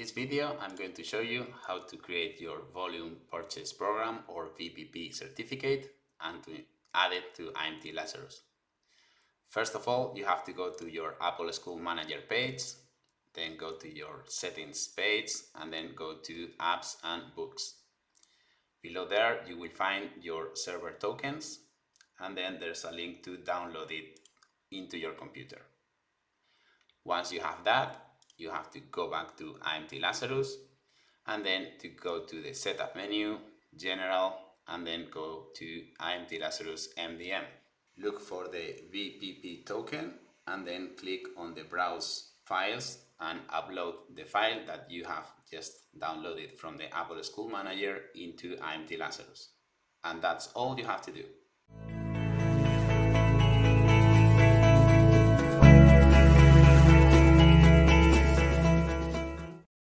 this video, I'm going to show you how to create your Volume Purchase Program or VPP certificate and to add it to IMT Lazarus. First of all, you have to go to your Apple School Manager page, then go to your settings page and then go to apps and books. Below there, you will find your server tokens and then there's a link to download it into your computer. Once you have that, you have to go back to IMT Lazarus and then to go to the setup menu, general, and then go to IMT Lazarus MDM. Look for the VPP token and then click on the browse files and upload the file that you have just downloaded from the Apple School Manager into IMT Lazarus. And that's all you have to do.